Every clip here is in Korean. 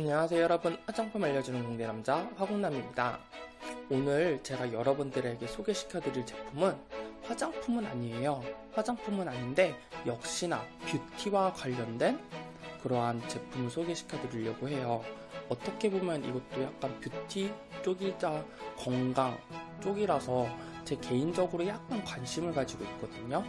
안녕하세요 여러분. 화장품 알려주는 공대남자 화공남입니다. 오늘 제가 여러분들에게 소개시켜 드릴 제품은 화장품은 아니에요. 화장품은 아닌데 역시나 뷰티와 관련된 그러한 제품을 소개시켜 드리려고 해요. 어떻게 보면 이것도 약간 뷰티 쪽이자 건강 쪽이라서 제 개인적으로 약간 관심을 가지고 있거든요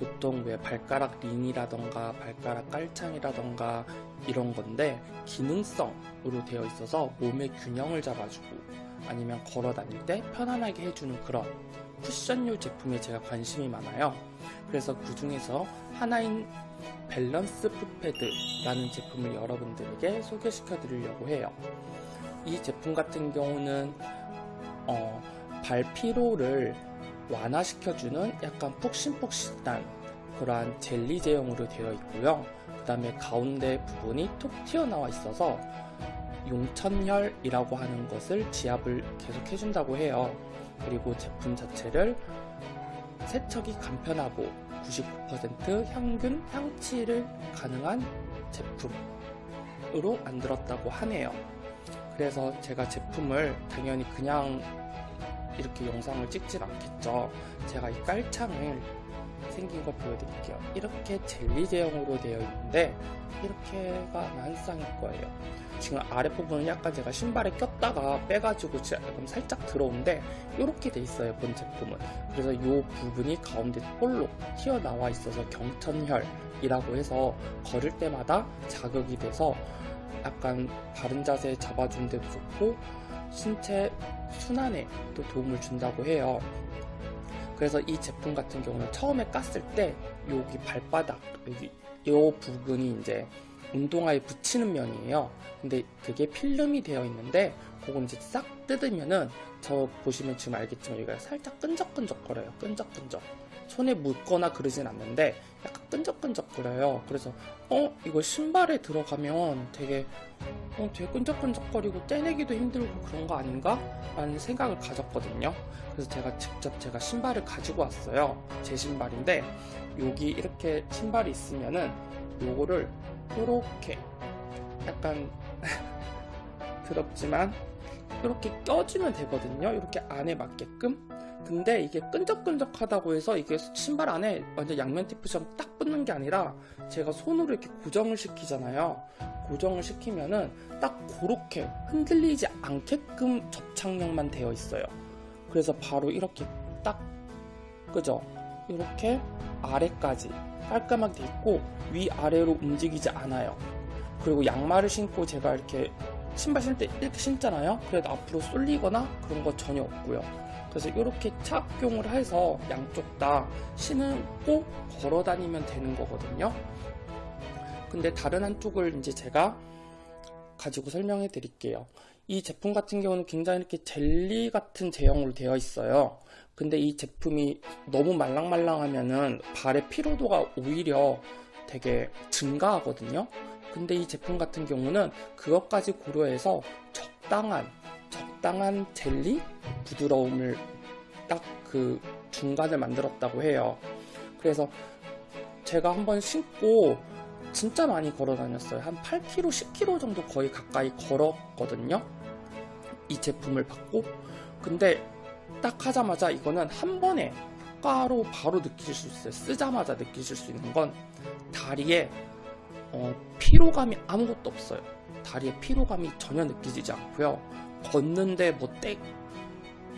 보통 왜 발가락 링이라던가 발가락 깔창이라던가 이런 건데 기능성으로 되어 있어서 몸의 균형을 잡아주고 아니면 걸어 다닐 때 편안하게 해주는 그런 쿠션류 제품에 제가 관심이 많아요. 그래서 그 중에서 하나인 밸런스 풋패드라는 제품을 여러분들에게 소개시켜 드리려고 해요. 이 제품 같은 경우는 어, 발 피로를 완화시켜주는 약간 푹신푹신한 그러한 젤리 제형으로 되어 있고요. 그 다음에 가운데 부분이 톡 튀어나와 있어서 용천혈이라고 하는 것을 지압을 계속 해준다고 해요. 그리고 제품 자체를 세척이 간편하고 99% 향균 향치를 가능한 제품으로 만들었다고 하네요. 그래서 제가 제품을 당연히 그냥 이렇게 영상을 찍진 않겠죠. 제가 이 깔창을 생긴 거 보여드릴게요. 이렇게 젤리 제형으로 되어 있는데 이렇게가 아마 한 쌍일 거예요. 지금 아랫부분은 약간 제가 신발에 꼈다가 빼가지고 지금 살짝 들어온데 이렇게 돼 있어요 본 제품은 그래서 이 부분이 가운데 볼록 튀어나와 있어서 경천혈이라고 해서 걸을 때마다 자극이 돼서 약간 바른 자세 잡아준 데도 좋고 신체 순환에 또 도움을 준다고 해요. 그래서 이 제품 같은 경우는 처음에 깠을 때 여기 발바닥 여기 이 부분이 이제 운동화에 붙이는 면이에요. 근데 그게 필름이 되어 있는데 그거 이제 싹 뜯으면은 저 보시면 지금 알겠지만 여기가 살짝 끈적끈적 거려요. 끈적끈적 손에 묻거나 그러진 않는데 약간 끈적끈적거려요. 그래서 어 이거 신발에 들어가면 되게 어, 되게 끈적끈적거리고 떼내기도 힘들고 그런 거 아닌가? 라는 생각을 가졌거든요. 그래서 제가 직접 제가 신발을 가지고 왔어요. 제 신발인데 여기 이렇게 신발이 있으면은 요거를 이렇게 약간 더럽지만 이렇게 껴주면 되거든요. 이렇게 안에 맞게끔 근데 이게 끈적끈적하다고 해서 이게 신발 안에 완전 양면 테이프처럼 딱 붙는 게 아니라 제가 손으로 이렇게 고정을 시키잖아요. 고정을 시키면은 딱 그렇게 흔들리지 않게끔 접착력만 되어 있어요. 그래서 바로 이렇게 딱 그죠? 이렇게 아래까지 깔끔하게 돼 있고 위아래로 움직이지 않아요. 그리고 양말을 신고 제가 이렇게 신발 신을 때 이렇게 신잖아요. 그래도 앞으로 쏠리거나 그런 거 전혀 없고요 그래서 이렇게 착용을 해서 양쪽 다 신고 걸어 다니면 되는 거거든요. 근데 다른 한쪽을 이제 제가 가지고 설명해 드릴게요. 이 제품 같은 경우는 굉장히 이렇게 젤리 같은 제형으로 되어 있어요. 근데 이 제품이 너무 말랑말랑하면은 발의 피로도가 오히려 되게 증가하거든요. 근데 이 제품 같은 경우는 그것까지 고려해서 적당한 적당한 젤리? 부드러움을 딱 그 중간을 만들었다고 해요. 그래서 제가 한번 신고 진짜 많이 걸어 다녔어요. 한 8km 10km 정도 거의 가까이 걸었거든요. 이 제품을 받고. 근데 딱 하자마자 이거는 한 번에 효과로 바로 느끼실 수 있어요. 쓰자마자 느끼실 수 있는 건 다리에 어, 피로감이 아무것도 없어요. 다리에 피로감이 전혀 느껴지지 않고요 걷는데 뭐 땡,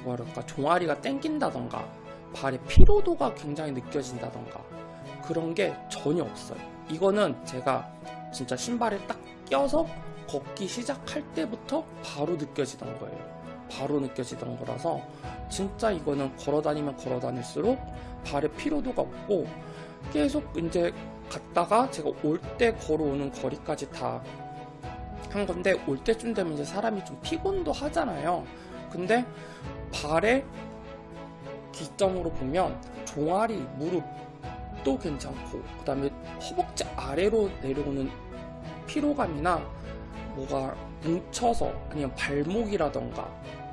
뭐랄까? 종아리가 땡긴다던가 발의 피로도가 굉장히 느껴진다던가 그런 게 전혀 없어요. 이거는 제가 진짜 신발에 딱 껴서 걷기 시작할 때부터 바로 느껴지던 거예요. 바로 느껴지던 거라서 진짜 이거는 걸어다니면 걸어다닐수록 발의 피로도가 없고 계속 이제 갔다가 제가 올 때 걸어오는 거리까지 다 한 건데 올 때쯤 되면 이제 사람이 좀 피곤도 하잖아요. 근데 발의 기점으로 보면 종아리, 무릎도 괜찮고 그 다음에 허벅지 아래로 내려오는 피로감이나 뭐가 뭉쳐서 아니면 발목이라던가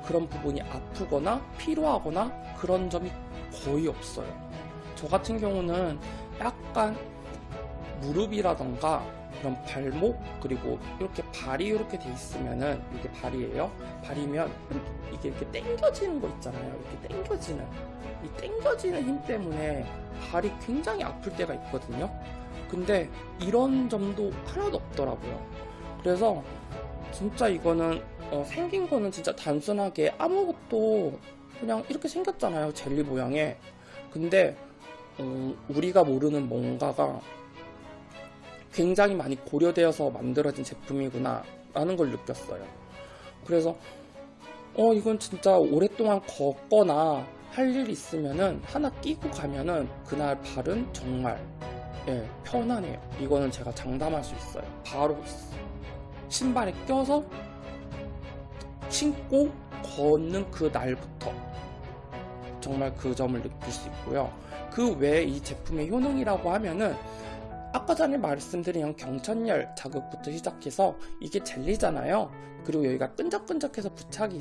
그런 부분이 아프거나 피로하거나 그런 점이 거의 없어요. 저 같은 경우는 약간 무릎이라던가 그런 발목 그리고 이렇게 발이 이렇게 돼 있으면은 이게 발이에요. 발이면 이렇게 이게 이렇게 당겨지는 거 있잖아요. 이렇게 당겨지는 이 당겨지는 힘 때문에 발이 굉장히 아플 때가 있거든요. 근데 이런 점도 하나도 없더라고요. 그래서 진짜 이거는 어, 생긴 거는 진짜 단순하게 아무것도 그냥 이렇게 생겼잖아요. 젤리 모양의. 근데 어, 우리가 모르는 뭔가가 굉장히 많이 고려되어서 만들어진 제품이구나 라는 걸 느꼈어요. 그래서 어 이건 진짜 오랫동안 걷거나 할 일 있으면은 하나 끼고 가면은 그날 발은 정말 예, 편안해요. 이거는 제가 장담할 수 있어요. 바로 신발에 껴서 신고 걷는 그 날부터 정말 그 점을 느낄 수 있고요. 그 외에 이 제품의 효능이라고 하면은 아까 전에 말씀드린 경천열 자극부터 시작해서 이게 젤리잖아요. 그리고 여기가 끈적끈적해서 부착이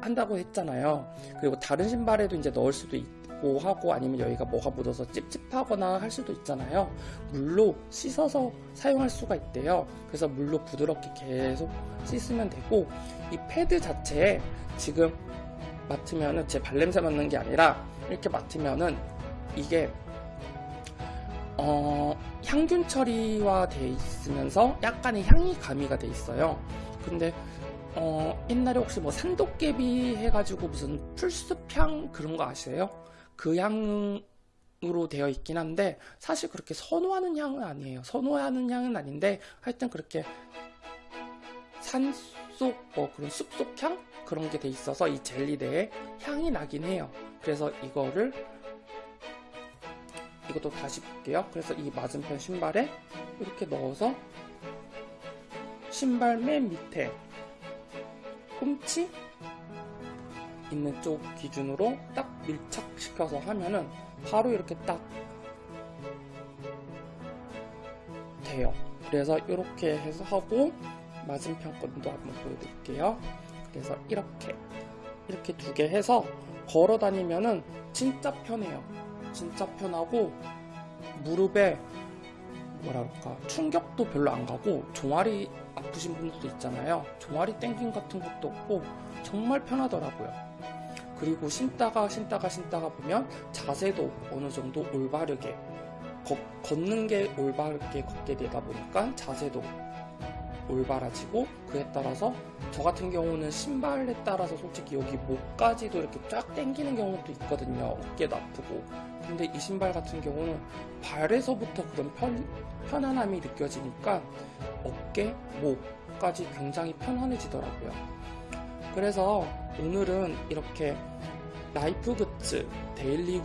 한다고 했잖아요. 그리고 다른 신발에도 이제 넣을 수도 있고 하고 아니면 여기가 뭐가 묻어서 찝찝하거나 할 수도 있잖아요. 물로 씻어서 사용할 수가 있대요. 그래서 물로 부드럽게 계속 씻으면 되고 이 패드 자체에 지금 맡으면은 제 발냄새 맡는 게 아니라 이렇게 맡으면은 이게 어, 향균 처리화 돼 있으면서 약간의 향이 가미가 돼 있어요. 근데 어, 옛날에 혹시 뭐 산도깨비 해가지고 무슨 풀숲향 그런 거 아세요? 그 향으로 되어 있긴 한데 사실 그렇게 선호하는 향은 아니에요. 선호하는 향은 아닌데 하여튼 그렇게 산속 뭐 그런 숲속 향 그런 게 돼 있어서 이 젤리 내에 향이 나긴 해요. 그래서 이거를 이것도 다시 볼게요. 그래서 이 맞은편 신발에 이렇게 넣어서 신발 맨 밑에 홈치 있는 쪽 기준으로 딱 밀착시켜서 하면은 바로 이렇게 딱 돼요. 그래서 이렇게 해서 하고 맞은편 건도 한번 보여드릴게요. 그래서 이렇게 이렇게 두 개 해서 걸어 다니면은 진짜 편해요. 진짜 편하고 무릎에 그럴까 충격도 별로 안 가고 종아리 아프신 분들도 있잖아요. 종아리 땡김 같은 것도 없고 정말 편하더라고요. 그리고 신다가 신다가 신다가 보면 자세도 어느 정도 올바르게 걷, 걷는 게 올바르게 걷게 되다 보니까 자세도 올바라지고 그에 따라서 저 같은 경우는 신발에 따라서 솔직히 여기 목까지도 이렇게 쫙 당기는 경우도 있거든요. 어깨도 아프고. 근데 이 신발 같은 경우는 발에서부터 그런 편, 편안함이 느껴지니까 어깨, 목까지 굉장히 편안해지더라고요. 그래서 오늘은 이렇게 Life Goods, Daily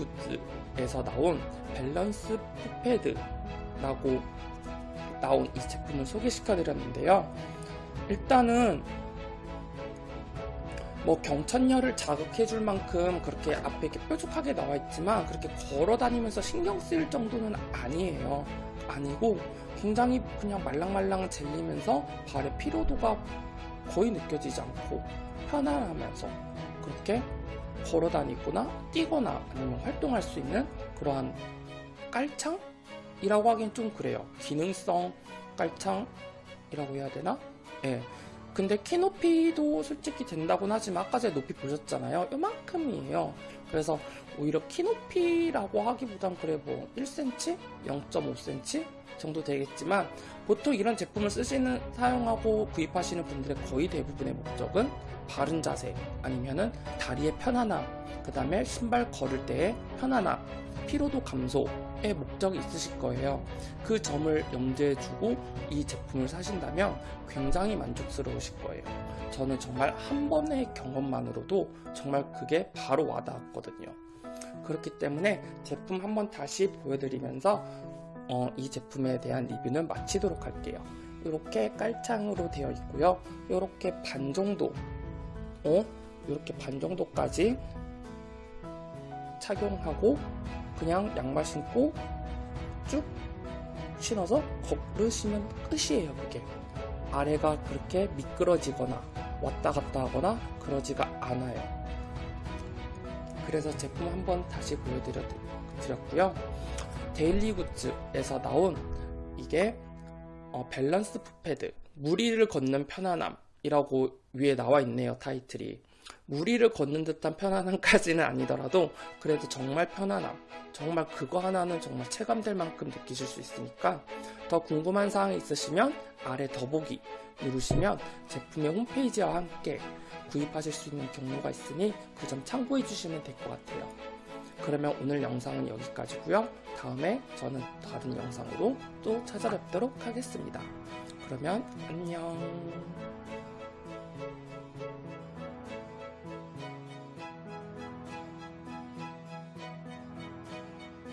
Goods에서 나온 Balance Foot Pad라고 나온 이 제품을 소개시켜 드렸는데요. 일단은 뭐 용천혈을 자극해 줄 만큼 그렇게 앞에 이렇게 뾰족하게 나와 있지만 그렇게 걸어 다니면서 신경 쓰일 정도는 아니에요. 아니고 굉장히 그냥 말랑말랑 젤리면서 발의 피로도가 거의 느껴지지 않고 편안하면서 그렇게 걸어 다니거나 뛰거나 아니면 활동할 수 있는 그러한 깔창이라고 하긴 좀 그래요. 기능성 깔창이라고 해야 되나? 예. 근데 키 높이도 솔직히 된다고는 하지만 아까 전에 높이 보셨잖아요. 요만큼이에요. 그래서 오히려 키 높이라고 하기보단 그래 뭐 1cm, 0.5cm 정도 되겠지만 보통 이런 제품을 쓰시는 사용하고 구입하시는 분들의 거의 대부분의 목적은 바른 자세 아니면은 다리의 편안함 그 다음에 신발 걸을 때의 편안함 피로도 감소의 목적이 있으실 거예요. 그 점을 염두에 두고 이 제품을 사신다면 굉장히 만족스러우실 거예요. 저는 정말 한 번의 경험만으로도 정말 그게 바로 와닿았거든요. 그렇기 때문에 제품 한번 다시 보여드리면서 어, 이 제품에 대한 리뷰는 마치도록 할게요. 이렇게 깔창으로 되어 있고요. 이렇게 반 정도, 어? 이렇게 반 정도까지 착용하고 그냥 양말 신고 쭉 신어서 걸으시면 끝이에요 그게. 아래가 그렇게 미끄러지거나 왔다 갔다 하거나 그러지가 않아요. 그래서 제품 한번 다시 보여드렸고요. Daily Goods에서 나온 이게 어, Balance Foot Pad, 물 위를 걷는 편안함 이라고 위에 나와 있네요, 타이틀이. 물 위를 걷는 듯한 편안함까지는 아니더라도 그래도 정말 편안함, 정말 그거 하나는 정말 체감될 만큼 느끼실 수 있으니까 더 궁금한 사항이 있으시면 아래 더보기 누르시면 제품의 홈페이지와 함께 구입하실 수 있는 경로가 있으니 그 점 참고해 주시면 될 것 같아요. 그러면 오늘 영상은 여기까지고요. 다음에 저는 다른 영상으로 또 찾아뵙도록 하겠습니다. 그러면 안녕.